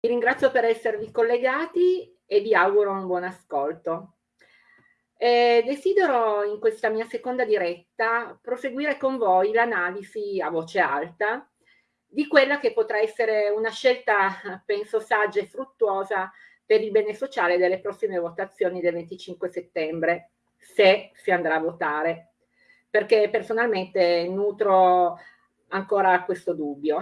Vi ringrazio per esservi collegati e vi auguro un buon ascolto. Eh, desidero in questa mia seconda diretta proseguire con voi l'analisi a voce alta di quella che potrà essere una scelta, penso, saggia e fruttuosa per il bene sociale delle prossime votazioni del 25 settembre, se si andrà a votare, perché personalmente nutro ancora questo dubbio.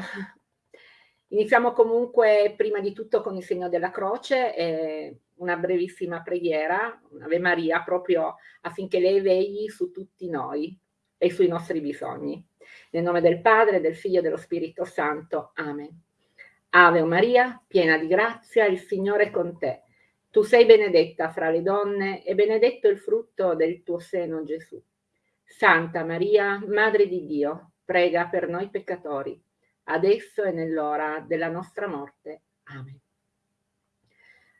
Iniziamo comunque prima di tutto con il segno della croce e una brevissima preghiera, un'Ave Maria, proprio affinché lei vegli su tutti noi e sui nostri bisogni. Nel nome del Padre, del Figlio e dello Spirito Santo. Amen. Ave Maria, piena di grazia, il Signore è con te. Tu sei benedetta fra le donne e benedetto il frutto del tuo seno, Gesù. Santa Maria, Madre di Dio, prega per noi peccatori adesso e nell'ora della nostra morte. Amen.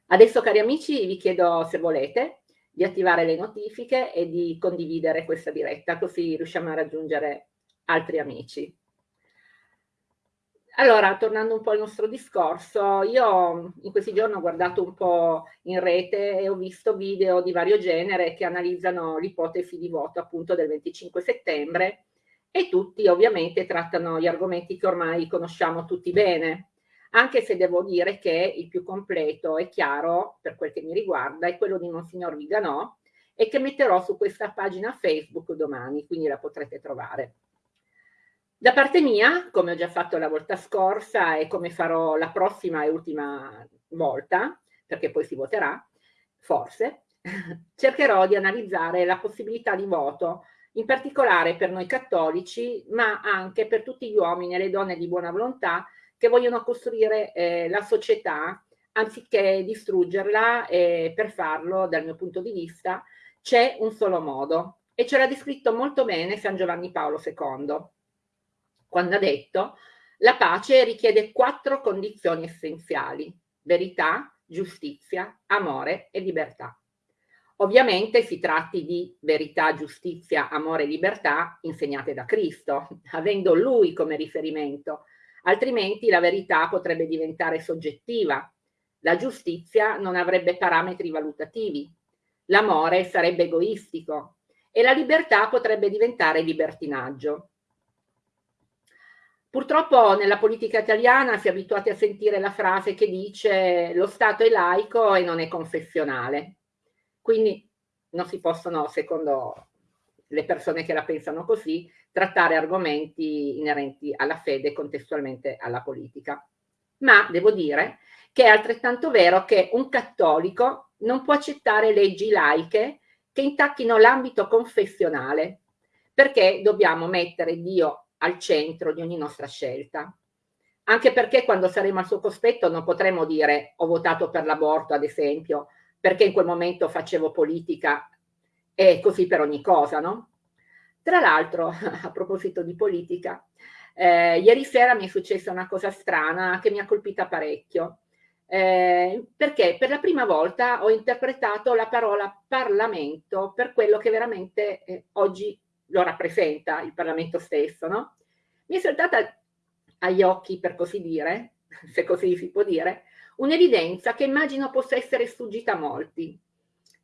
Adesso, cari amici, vi chiedo, se volete, di attivare le notifiche e di condividere questa diretta, così riusciamo a raggiungere altri amici. Allora, tornando un po' al nostro discorso, io in questi giorni ho guardato un po' in rete e ho visto video di vario genere che analizzano l'ipotesi di voto appunto del 25 settembre e tutti ovviamente trattano gli argomenti che ormai conosciamo tutti bene, anche se devo dire che il più completo e chiaro, per quel che mi riguarda, è quello di Monsignor Viganò e che metterò su questa pagina Facebook domani, quindi la potrete trovare. Da parte mia, come ho già fatto la volta scorsa e come farò la prossima e ultima volta, perché poi si voterà, forse, cercherò di analizzare la possibilità di voto in particolare per noi cattolici, ma anche per tutti gli uomini e le donne di buona volontà che vogliono costruire eh, la società anziché distruggerla e per farlo, dal mio punto di vista, c'è un solo modo e ce l'ha descritto molto bene San Giovanni Paolo II, quando ha detto la pace richiede quattro condizioni essenziali, verità, giustizia, amore e libertà. Ovviamente si tratti di verità, giustizia, amore e libertà insegnate da Cristo, avendo Lui come riferimento, altrimenti la verità potrebbe diventare soggettiva, la giustizia non avrebbe parametri valutativi, l'amore sarebbe egoistico e la libertà potrebbe diventare libertinaggio. Purtroppo nella politica italiana si è abituati a sentire la frase che dice lo Stato è laico e non è confessionale. Quindi non si possono, secondo le persone che la pensano così, trattare argomenti inerenti alla fede contestualmente alla politica. Ma devo dire che è altrettanto vero che un cattolico non può accettare leggi laiche che intacchino l'ambito confessionale, perché dobbiamo mettere Dio al centro di ogni nostra scelta. Anche perché quando saremo al suo cospetto non potremo dire ho votato per l'aborto, ad esempio, perché in quel momento facevo politica e così per ogni cosa, no? Tra l'altro, a proposito di politica, eh, ieri sera mi è successa una cosa strana che mi ha colpita parecchio, eh, perché per la prima volta ho interpretato la parola Parlamento per quello che veramente eh, oggi lo rappresenta, il Parlamento stesso, no? Mi è saltata agli occhi, per così dire, se così si può dire, un'evidenza che immagino possa essere sfuggita a molti.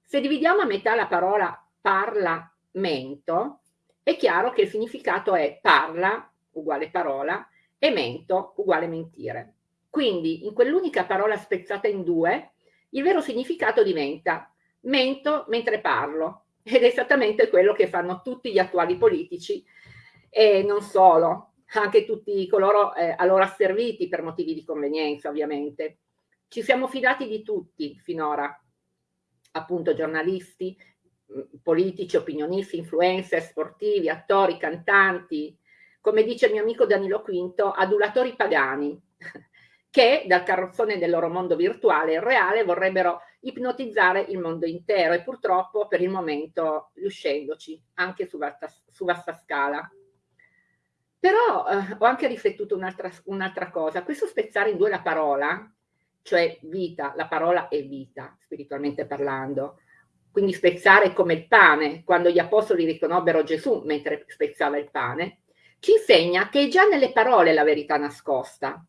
Se dividiamo a metà la parola parlamento, è chiaro che il significato è parla uguale parola e mento uguale mentire. Quindi in quell'unica parola spezzata in due, il vero significato diventa mento mentre parlo ed è esattamente quello che fanno tutti gli attuali politici e non solo, anche tutti coloro eh, a loro asserviti per motivi di convenienza ovviamente. Ci siamo fidati di tutti finora, appunto giornalisti, mm, politici, opinionisti, influencer, sportivi, attori, cantanti, come dice il mio amico Danilo Quinto, adulatori pagani, che dal carrozzone del loro mondo virtuale e reale vorrebbero ipnotizzare il mondo intero e purtroppo per il momento riuscendoci anche su vasta, su vasta scala. Però eh, ho anche riflettuto un'altra, un'altra cosa, questo spezzare in due la parola cioè vita, la parola è vita, spiritualmente parlando. Quindi spezzare come il pane, quando gli apostoli riconobbero Gesù mentre spezzava il pane, ci insegna che è già nelle parole la verità nascosta.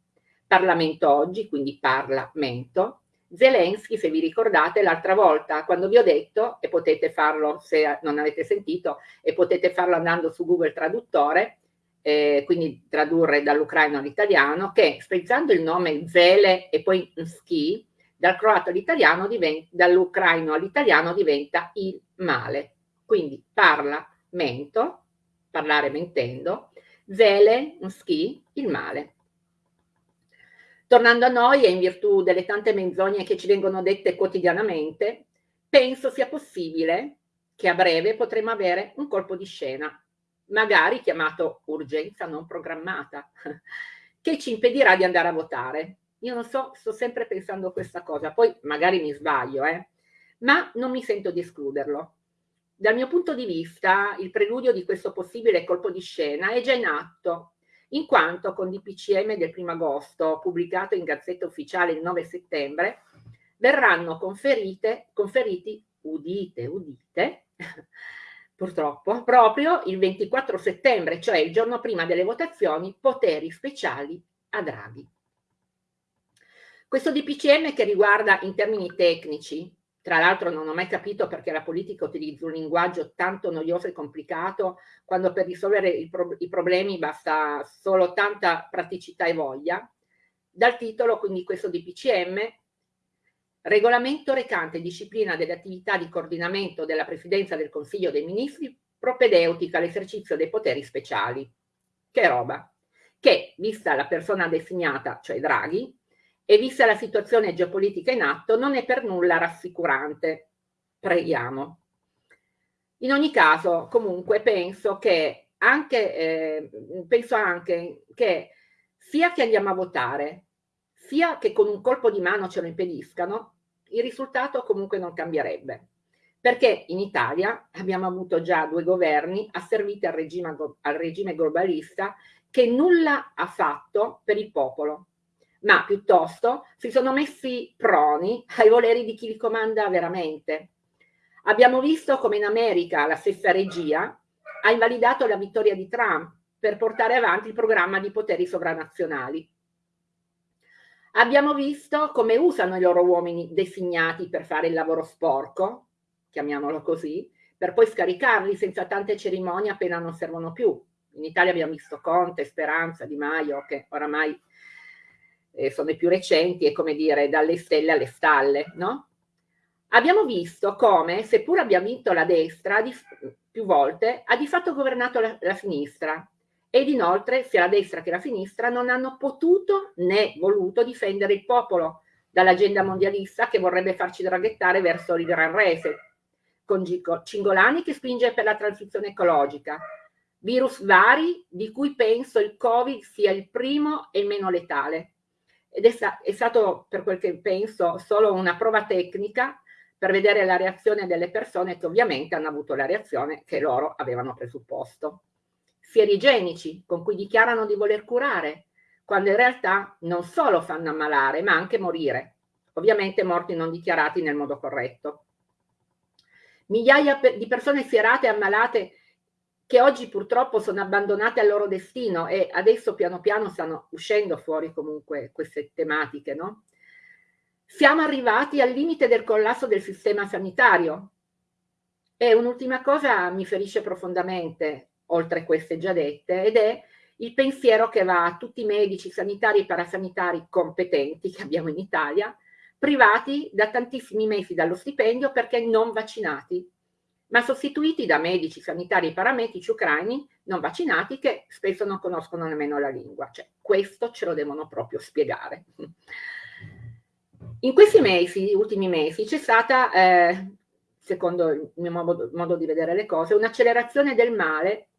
Parlamento oggi, quindi Parlamento, Zelensky, se vi ricordate, l'altra volta quando vi ho detto, e potete farlo se non avete sentito, e potete farlo andando su Google Traduttore, eh, quindi tradurre dall'ucraino all'italiano, che spezzando il nome Zele e poi Ski, dal croato all'italiano, dall'ucraino all'italiano diventa il male. Quindi Parlamento, parlare mentendo, Zele, Ski, il male. Tornando a noi e in virtù delle tante menzogne che ci vengono dette quotidianamente, penso sia possibile che a breve potremo avere un colpo di scena, magari chiamato urgenza non programmata, che ci impedirà di andare a votare. Io non so, sto sempre pensando questa cosa, poi magari mi sbaglio, eh? ma non mi sento di escluderlo. Dal mio punto di vista, il preludio di questo possibile colpo di scena è già in atto in quanto con DPCM del 1 agosto, pubblicato in Gazzetta Ufficiale il 9 settembre, verranno conferite, conferiti, udite, udite, purtroppo, proprio il 24 settembre, cioè il giorno prima delle votazioni, poteri speciali a Draghi. Questo DPCM che riguarda in termini tecnici tra l'altro non ho mai capito perché la politica utilizza un linguaggio tanto noioso e complicato quando per risolvere i, pro i problemi basta solo tanta praticità e voglia. Dal titolo, quindi questo DPCM, regolamento recante disciplina delle attività di coordinamento della Presidenza del Consiglio dei Ministri propedeutica all'esercizio dei poteri speciali. Che roba! Che, vista la persona designata, cioè Draghi, e vista la situazione geopolitica in atto non è per nulla rassicurante. Preghiamo. In ogni caso, comunque, penso che anche, eh, penso anche che sia che andiamo a votare, sia che con un colpo di mano ce lo impediscano, il risultato comunque non cambierebbe. Perché in Italia abbiamo avuto già due governi asserviti al regime, al regime globalista che nulla ha fatto per il popolo ma piuttosto si sono messi proni ai voleri di chi li comanda veramente. Abbiamo visto come in America la stessa regia ha invalidato la vittoria di Trump per portare avanti il programma di poteri sovranazionali. Abbiamo visto come usano i loro uomini designati per fare il lavoro sporco, chiamiamolo così, per poi scaricarli senza tante cerimonie appena non servono più. In Italia abbiamo visto Conte, Speranza, Di Maio, che oramai eh, sono i più recenti, è come dire dalle stelle alle stalle, no? Abbiamo visto come, seppur abbia vinto la destra di, più volte, ha di fatto governato la, la sinistra ed inoltre sia la destra che la sinistra non hanno potuto né voluto difendere il popolo dall'agenda mondialista che vorrebbe farci draghettare verso il gran reset, con Cingolani che spinge per la transizione ecologica, virus vari di cui penso il Covid sia il primo e il meno letale, ed è, sta è stato, per quel che penso, solo una prova tecnica per vedere la reazione delle persone che ovviamente hanno avuto la reazione che loro avevano presupposto. Fieri igienici con cui dichiarano di voler curare, quando in realtà non solo fanno ammalare, ma anche morire. Ovviamente morti non dichiarati nel modo corretto. Migliaia di persone fierate e ammalate che oggi purtroppo sono abbandonate al loro destino e adesso piano piano stanno uscendo fuori comunque queste tematiche, no? Siamo arrivati al limite del collasso del sistema sanitario e un'ultima cosa mi ferisce profondamente, oltre queste già dette, ed è il pensiero che va a tutti i medici, sanitari e parasanitari competenti che abbiamo in Italia, privati da tantissimi mesi dallo stipendio perché non vaccinati ma sostituiti da medici, sanitari e paramedici ucraini non vaccinati che spesso non conoscono nemmeno la lingua. Cioè, questo ce lo devono proprio spiegare. In questi mesi, ultimi mesi, c'è stata, eh, secondo il mio modo, modo di vedere le cose, un'accelerazione del male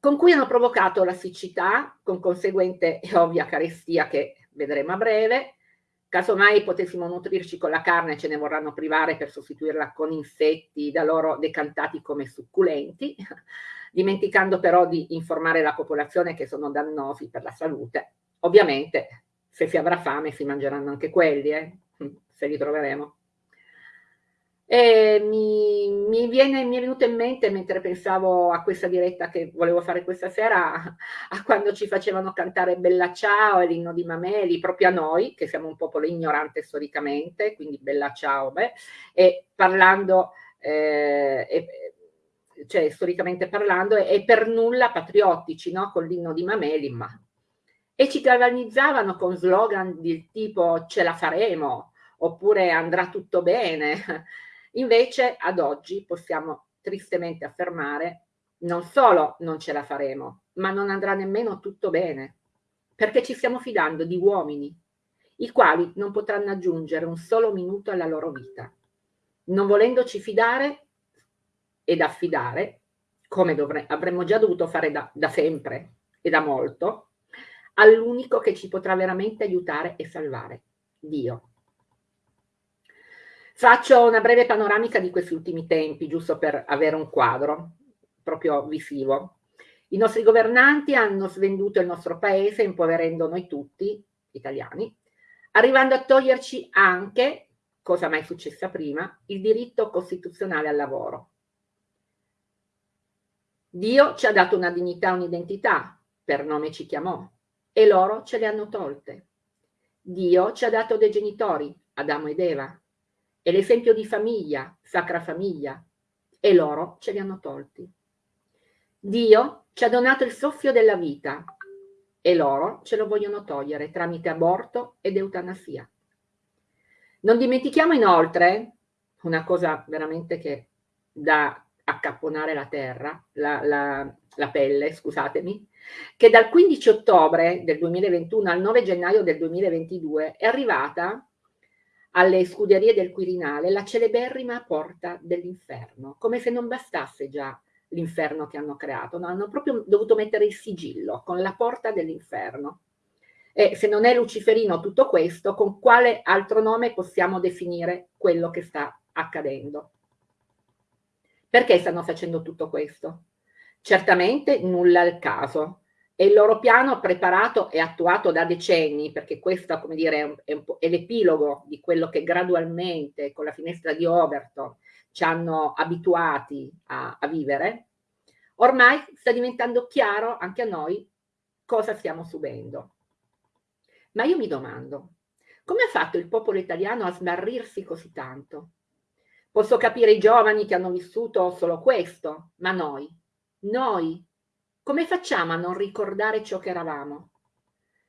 con cui hanno provocato la siccità, con conseguente e ovvia carestia che vedremo a breve, Casomai potessimo nutrirci con la carne, ce ne vorranno privare per sostituirla con insetti da loro decantati come succulenti, dimenticando però di informare la popolazione che sono dannosi per la salute. Ovviamente, se si avrà fame si mangeranno anche quelli, eh? se li troveremo. E mi, mi, viene, mi, è venuto in mente mentre pensavo a questa diretta che volevo fare questa sera, a, quando ci facevano cantare Bella Ciao e l'inno di Mameli, proprio a noi, che siamo un popolo ignorante storicamente, quindi Bella Ciao, beh, e parlando, eh, e, cioè storicamente parlando, e per nulla patriottici, no? Con l'inno di Mameli, ma... E ci galvanizzavano con slogan del tipo ce la faremo, oppure andrà tutto bene. Invece ad oggi possiamo tristemente affermare non solo non ce la faremo, ma non andrà nemmeno tutto bene, perché ci stiamo fidando di uomini, i quali non potranno aggiungere un solo minuto alla loro vita. Non volendoci fidare ed affidare, come avremmo già dovuto fare da, da sempre e da molto, all'unico che ci potrà veramente aiutare e salvare, Dio. Faccio una breve panoramica di questi ultimi tempi, giusto per avere un quadro proprio visivo. I nostri governanti hanno svenduto il nostro paese, impoverendo noi tutti, italiani, arrivando a toglierci anche, cosa mai successa prima, il diritto costituzionale al lavoro. Dio ci ha dato una dignità, un'identità, per nome ci chiamò, e loro ce le hanno tolte. Dio ci ha dato dei genitori, Adamo ed Eva, è l'esempio di famiglia, sacra famiglia, e loro ce li hanno tolti. Dio ci ha donato il soffio della vita e loro ce lo vogliono togliere tramite aborto ed eutanasia. Non dimentichiamo inoltre una cosa veramente che da accapponare la terra, la, la, la pelle, scusatemi, che dal 15 ottobre del 2021 al 9 gennaio del 2022 è arrivata alle scuderie del Quirinale la celeberrima porta dell'inferno, come se non bastasse già l'inferno che hanno creato, no? hanno proprio dovuto mettere il sigillo con la porta dell'inferno. E se non è luciferino tutto questo, con quale altro nome possiamo definire quello che sta accadendo? Perché stanno facendo tutto questo? Certamente nulla al caso, e il loro piano preparato e attuato da decenni, perché questo come dire, è, è l'epilogo di quello che gradualmente con la finestra di Overton ci hanno abituati a, a vivere, ormai sta diventando chiaro anche a noi cosa stiamo subendo. Ma io mi domando, come ha fatto il popolo italiano a smarrirsi così tanto? Posso capire i giovani che hanno vissuto solo questo, ma noi, noi come facciamo a non ricordare ciò che eravamo?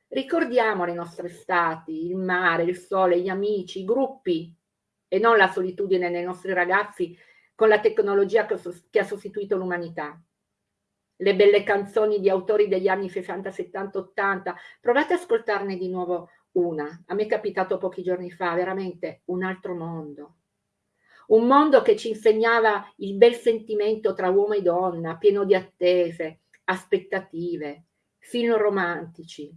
Ricordiamo le nostre estati, il mare, il sole, gli amici, i gruppi e non la solitudine dei nostri ragazzi con la tecnologia che ha sostituito l'umanità. Le belle canzoni di autori degli anni 60, 70, 80, provate ad ascoltarne di nuovo una. A me è capitato pochi giorni fa, veramente un altro mondo. Un mondo che ci insegnava il bel sentimento tra uomo e donna, pieno di attese, aspettative, film romantici.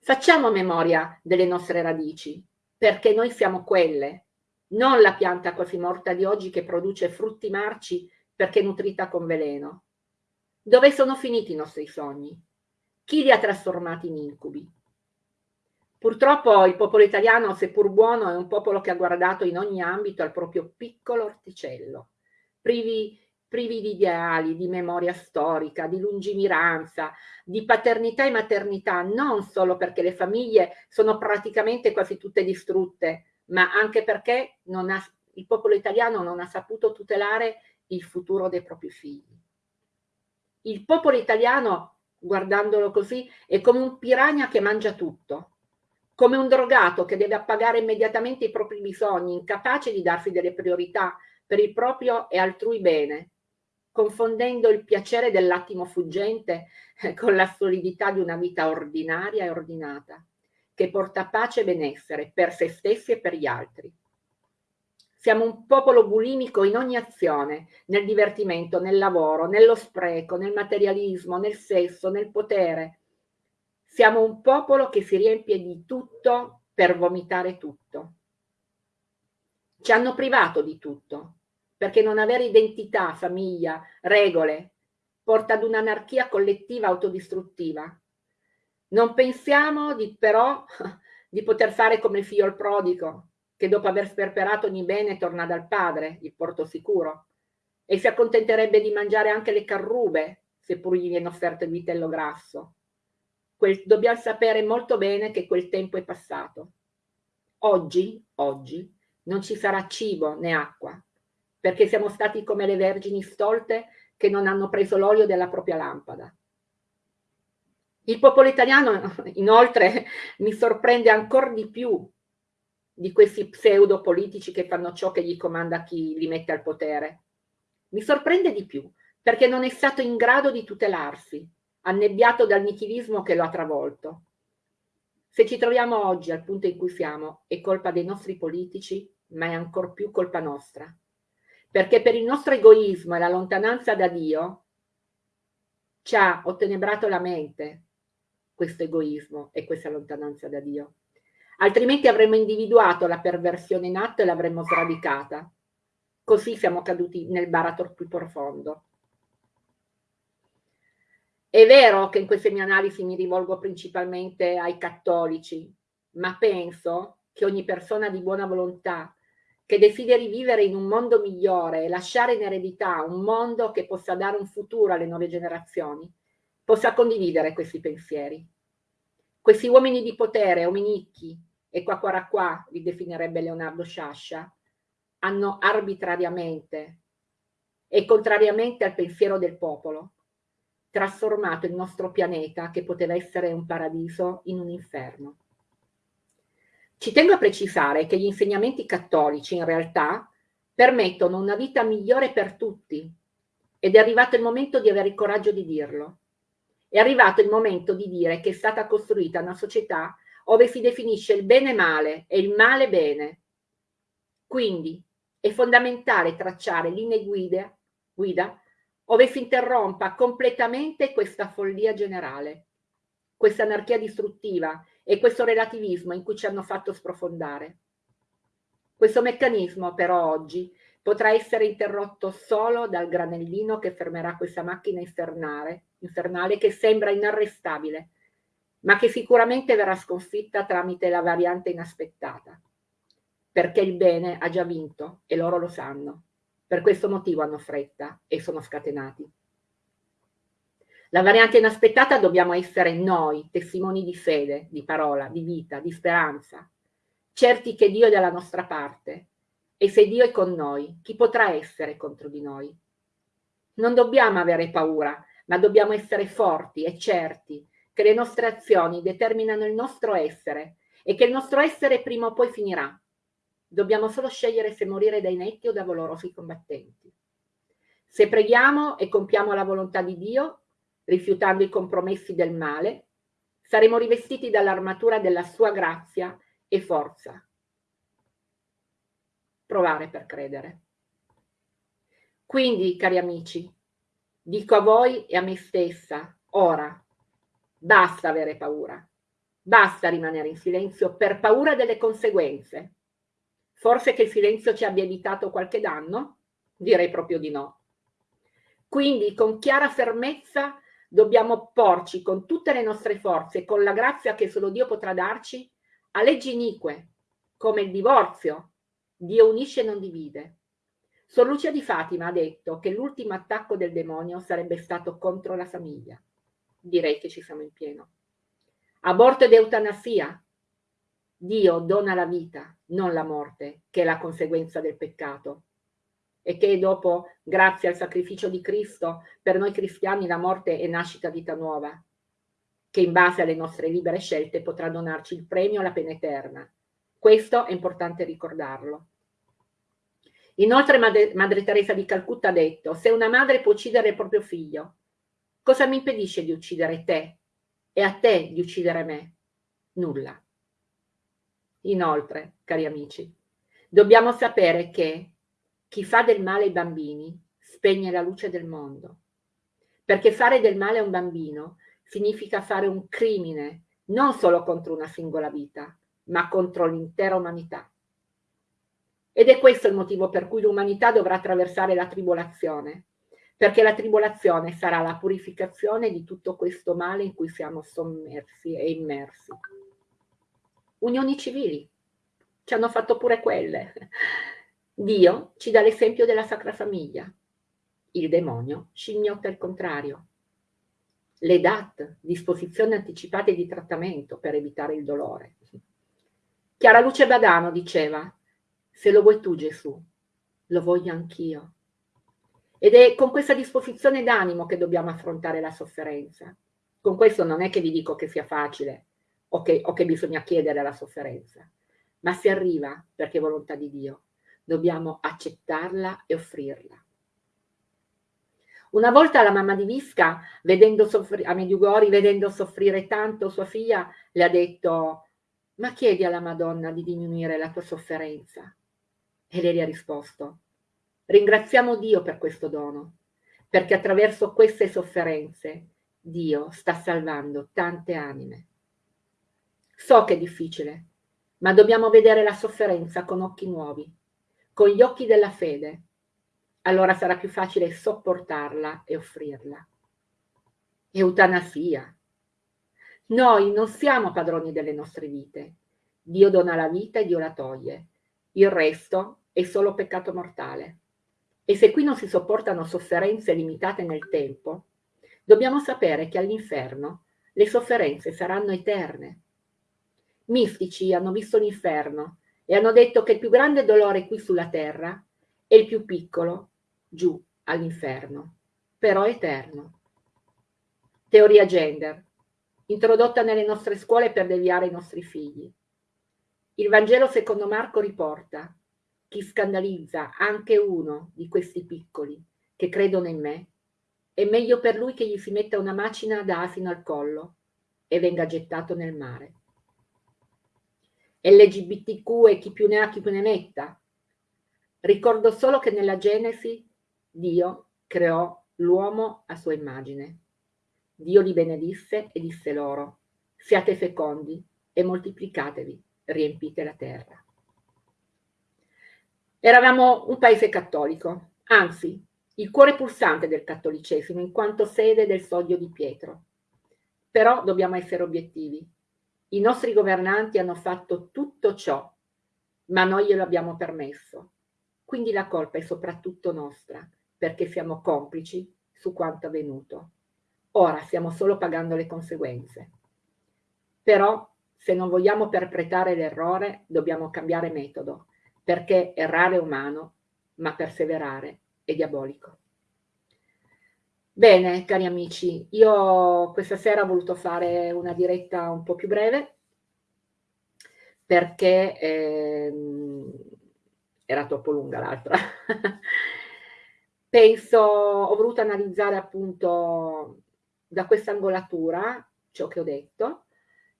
Facciamo memoria delle nostre radici, perché noi siamo quelle, non la pianta quasi morta di oggi che produce frutti marci perché nutrita con veleno. Dove sono finiti i nostri sogni? Chi li ha trasformati in incubi? Purtroppo il popolo italiano, seppur buono, è un popolo che ha guardato in ogni ambito al proprio piccolo orticello, privi privi di ideali, di memoria storica, di lungimiranza, di paternità e maternità, non solo perché le famiglie sono praticamente quasi tutte distrutte, ma anche perché ha, il popolo italiano non ha saputo tutelare il futuro dei propri figli. Il popolo italiano, guardandolo così, è come un piranha che mangia tutto, come un drogato che deve appagare immediatamente i propri bisogni, incapace di darsi delle priorità per il proprio e altrui bene, confondendo il piacere dell'attimo fuggente eh, con la solidità di una vita ordinaria e ordinata, che porta pace e benessere per se stessi e per gli altri. Siamo un popolo bulimico in ogni azione, nel divertimento, nel lavoro, nello spreco, nel materialismo, nel sesso, nel potere. Siamo un popolo che si riempie di tutto per vomitare tutto. Ci hanno privato di tutto, perché non avere identità, famiglia, regole, porta ad un'anarchia collettiva autodistruttiva. Non pensiamo di, però di poter fare come il figlio il prodigo, che dopo aver sperperato ogni bene torna dal padre, il porto sicuro, e si accontenterebbe di mangiare anche le carrube, seppur gli viene offerto il vitello grasso. Quel, dobbiamo sapere molto bene che quel tempo è passato. Oggi, oggi, non ci sarà cibo né acqua, perché siamo stati come le vergini stolte che non hanno preso l'olio della propria lampada. Il popolo italiano, inoltre, mi sorprende ancora di più di questi pseudo politici che fanno ciò che gli comanda chi li mette al potere. Mi sorprende di più perché non è stato in grado di tutelarsi, annebbiato dal nichilismo che lo ha travolto. Se ci troviamo oggi al punto in cui siamo, è colpa dei nostri politici, ma è ancor più colpa nostra. Perché per il nostro egoismo e la lontananza da Dio ci ha ottenebrato la mente questo egoismo e questa lontananza da Dio altrimenti avremmo individuato la perversione in atto e l'avremmo sradicata. Così siamo caduti nel baratro più profondo. È vero che in queste mie analisi mi rivolgo principalmente ai cattolici, ma penso che ogni persona di buona volontà che desideri vivere in un mondo migliore e lasciare in eredità un mondo che possa dare un futuro alle nuove generazioni, possa condividere questi pensieri. Questi uomini di potere, ominicchi, e qua qua qua li definirebbe Leonardo Sciascia, hanno arbitrariamente e contrariamente al pensiero del popolo trasformato il nostro pianeta, che poteva essere un paradiso, in un inferno. Ci tengo a precisare che gli insegnamenti cattolici in realtà permettono una vita migliore per tutti ed è arrivato il momento di avere il coraggio di dirlo. È arrivato il momento di dire che è stata costruita una società ove si definisce il bene male e il male bene. Quindi è fondamentale tracciare linee guida, guida ove si interrompa completamente questa follia generale, questa anarchia distruttiva e questo relativismo in cui ci hanno fatto sprofondare. Questo meccanismo però oggi potrà essere interrotto solo dal granellino che fermerà questa macchina infernale, infernale che sembra inarrestabile, ma che sicuramente verrà sconfitta tramite la variante inaspettata, perché il bene ha già vinto e loro lo sanno. Per questo motivo hanno fretta e sono scatenati. La variante inaspettata dobbiamo essere noi, testimoni di fede, di parola, di vita, di speranza, certi che Dio è dalla nostra parte e se Dio è con noi, chi potrà essere contro di noi? Non dobbiamo avere paura, ma dobbiamo essere forti e certi che le nostre azioni determinano il nostro essere e che il nostro essere prima o poi finirà. Dobbiamo solo scegliere se morire dai netti o da valorosi combattenti. Se preghiamo e compiamo la volontà di Dio, rifiutando i compromessi del male, saremo rivestiti dall'armatura della sua grazia e forza. Provare per credere. Quindi, cari amici, dico a voi e a me stessa, ora, Basta avere paura. Basta rimanere in silenzio per paura delle conseguenze. Forse che il silenzio ci abbia evitato qualche danno? Direi proprio di no. Quindi con chiara fermezza dobbiamo opporci con tutte le nostre forze, con la grazia che solo Dio potrà darci, a leggi inique, come il divorzio. Dio unisce e non divide. Sor Lucia di Fatima ha detto che l'ultimo attacco del demonio sarebbe stato contro la famiglia direi che ci siamo in pieno. Aborto ed eutanasia. Dio dona la vita, non la morte, che è la conseguenza del peccato. E che dopo, grazie al sacrificio di Cristo, per noi cristiani la morte è nascita vita nuova, che in base alle nostre libere scelte potrà donarci il premio alla pena eterna. Questo è importante ricordarlo. Inoltre Madre, Madre Teresa di Calcutta ha detto, se una madre può uccidere il proprio figlio, Cosa mi impedisce di uccidere te e a te di uccidere me? Nulla. Inoltre, cari amici, dobbiamo sapere che chi fa del male ai bambini spegne la luce del mondo. Perché fare del male a un bambino significa fare un crimine non solo contro una singola vita, ma contro l'intera umanità. Ed è questo il motivo per cui l'umanità dovrà attraversare la tribolazione, perché la tribolazione sarà la purificazione di tutto questo male in cui siamo sommersi e immersi. Unioni civili, ci hanno fatto pure quelle. Dio ci dà l'esempio della Sacra Famiglia. Il demonio scimmiotta il contrario. Le DAT, disposizioni anticipate di trattamento per evitare il dolore. Chiara Luce Badano diceva, se lo vuoi tu Gesù, lo voglio anch'io. Ed è con questa disposizione d'animo che dobbiamo affrontare la sofferenza. Con questo non è che vi dico che sia facile o che, o che bisogna chiedere la sofferenza ma si arriva perché è volontà di Dio. Dobbiamo accettarla e offrirla. Una volta la mamma di Visca, a Mediugori, vedendo soffrire tanto sua figlia, le ha detto ma chiedi alla Madonna di diminuire la tua sofferenza. E lei gli ha risposto, ringraziamo Dio per questo dono, perché attraverso queste sofferenze Dio sta salvando tante anime. So che è difficile, ma dobbiamo vedere la sofferenza con occhi nuovi, con gli occhi della fede. Allora sarà più facile sopportarla e offrirla. Eutanasia. Noi non siamo padroni delle nostre vite. Dio dona la vita e Dio la toglie. Il resto è solo peccato mortale. E se qui non si sopportano sofferenze limitate nel tempo, dobbiamo sapere che all'inferno le sofferenze saranno eterne mistici hanno visto l'inferno e hanno detto che il più grande dolore qui sulla terra è il più piccolo giù all'inferno, però eterno. Teoria gender, introdotta nelle nostre scuole per deviare i nostri figli. Il Vangelo secondo Marco riporta chi scandalizza anche uno di questi piccoli che credono in me, è meglio per lui che gli si metta una macina d'asino al collo e venga gettato nel mare. LGBTQ e chi più ne ha chi più ne metta. Ricordo solo che nella Genesi Dio creò l'uomo a sua immagine. Dio li benedisse e disse loro, siate fecondi e moltiplicatevi, riempite la terra. Eravamo un paese cattolico, anzi, il cuore pulsante del cattolicesimo in quanto sede del soglio di Pietro. Però dobbiamo essere obiettivi. I nostri governanti hanno fatto tutto ciò, ma noi glielo abbiamo permesso. Quindi la colpa è soprattutto nostra, perché siamo complici su quanto avvenuto. Ora stiamo solo pagando le conseguenze. Però, se non vogliamo perpetrare l'errore, dobbiamo cambiare metodo, perché errare è umano, ma perseverare è diabolico. Bene, cari amici, io questa sera ho voluto fare una diretta un po' più breve perché ehm, era troppo lunga l'altra. Penso, ho voluto analizzare appunto da questa angolatura ciò che ho detto,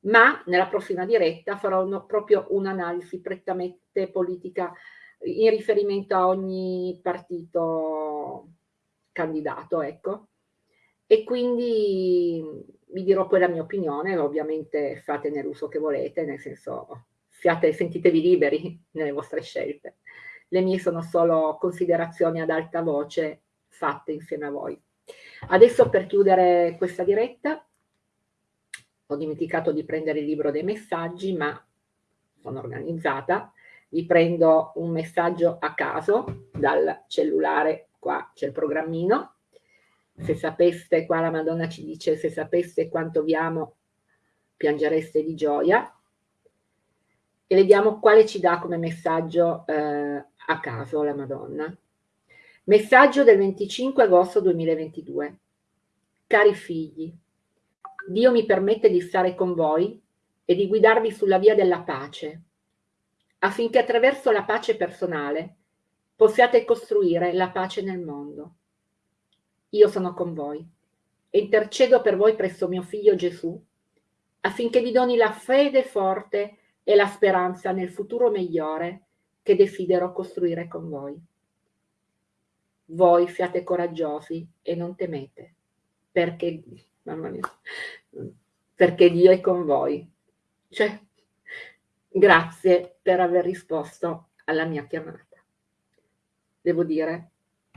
ma nella prossima diretta farò uno, proprio un'analisi prettamente politica in riferimento a ogni partito candidato, ecco. E quindi vi dirò poi la mia opinione, ovviamente fatene l'uso che volete, nel senso siate, sentitevi liberi nelle vostre scelte. Le mie sono solo considerazioni ad alta voce fatte insieme a voi. Adesso per chiudere questa diretta, ho dimenticato di prendere il libro dei messaggi, ma sono organizzata, vi prendo un messaggio a caso dal cellulare, qua c'è il programmino, se sapeste, qua la Madonna ci dice, se sapeste quanto vi amo, piangereste di gioia. E vediamo quale ci dà come messaggio eh, a caso la Madonna. Messaggio del 25 agosto 2022. Cari figli, Dio mi permette di stare con voi e di guidarvi sulla via della pace, affinché attraverso la pace personale possiate costruire la pace nel mondo. Io sono con voi e intercedo per voi presso mio figlio Gesù, affinché vi doni la fede forte e la speranza nel futuro migliore che desidero costruire con voi. Voi siate coraggiosi e non temete, perché, mia, perché Dio è con voi. Cioè, grazie per aver risposto alla mia chiamata. Devo dire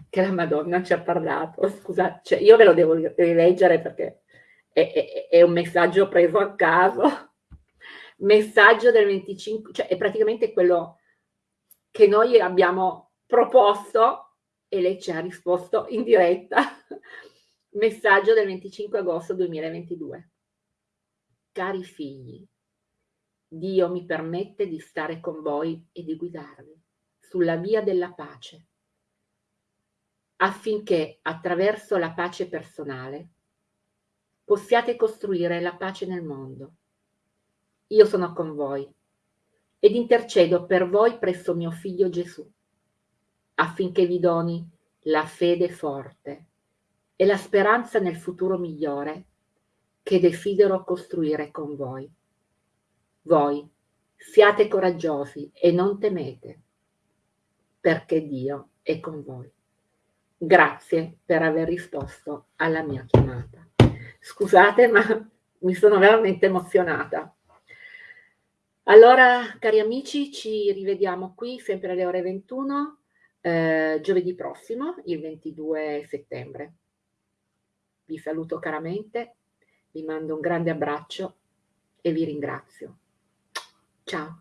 che la Madonna ci ha parlato. Scusate, cioè io ve lo devo rileggere perché è, è, è, un messaggio preso a caso, messaggio del 25, cioè è praticamente quello che noi abbiamo proposto e lei ci ha risposto in diretta. messaggio del 25 agosto 2022. Cari figli, Dio mi permette di stare con voi e di guidarvi sulla via della pace, affinché attraverso la pace personale possiate costruire la pace nel mondo. Io sono con voi ed intercedo per voi presso mio figlio Gesù, affinché vi doni la fede forte e la speranza nel futuro migliore che desidero costruire con voi. Voi siate coraggiosi e non temete, perché Dio è con voi. Grazie per aver risposto alla mia chiamata. Scusate, ma mi sono veramente emozionata. Allora, cari amici, ci rivediamo qui sempre alle ore 21, eh, giovedì prossimo, il 22 settembre. Vi saluto caramente, vi mando un grande abbraccio e vi ringrazio. Ciao.